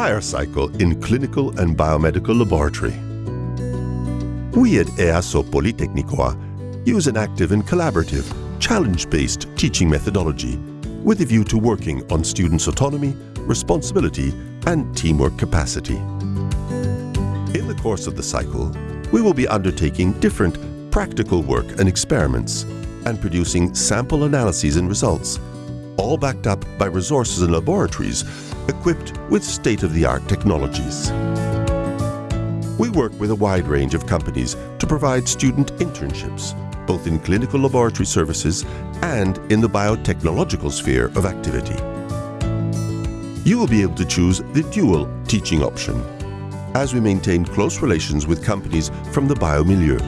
higher cycle in clinical and biomedical laboratory. We at EASO Politeknikoa use an active and collaborative, challenge-based teaching methodology with a view to working on students' autonomy, responsibility and teamwork capacity. In the course of the cycle, we will be undertaking different practical work and experiments and producing sample analyses and results, all backed up by resources and laboratories equipped with state-of-the-art technologies. We work with a wide range of companies to provide student internships, both in clinical laboratory services and in the biotechnological sphere of activity. You will be able to choose the dual teaching option, as we maintain close relations with companies from the biomilieu.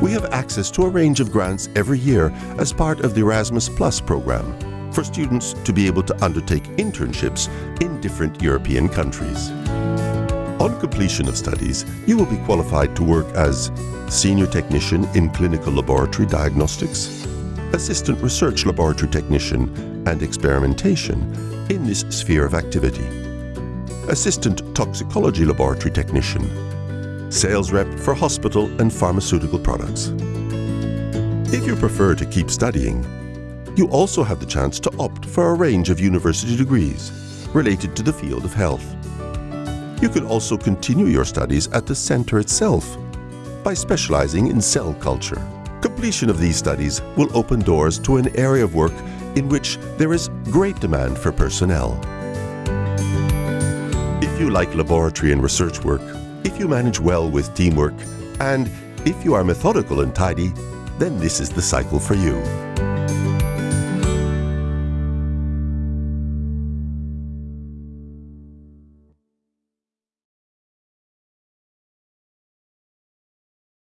We have access to a range of grants every year as part of the Erasmus Plus program for students to be able to undertake internships in different European countries. On completion of studies, you will be qualified to work as Senior Technician in Clinical Laboratory Diagnostics, Assistant Research Laboratory Technician and Experimentation in this sphere of activity, Assistant Toxicology Laboratory Technician, Sales Rep for Hospital and Pharmaceutical Products. If you prefer to keep studying, you also have the chance to opt for a range of university degrees related to the field of health. You can also continue your studies at the centre itself by specialising in cell culture. Completion of these studies will open doors to an area of work in which there is great demand for personnel. If you like laboratory and research work, if you manage well with teamwork, and if you are methodical and tidy, then this is the cycle for you.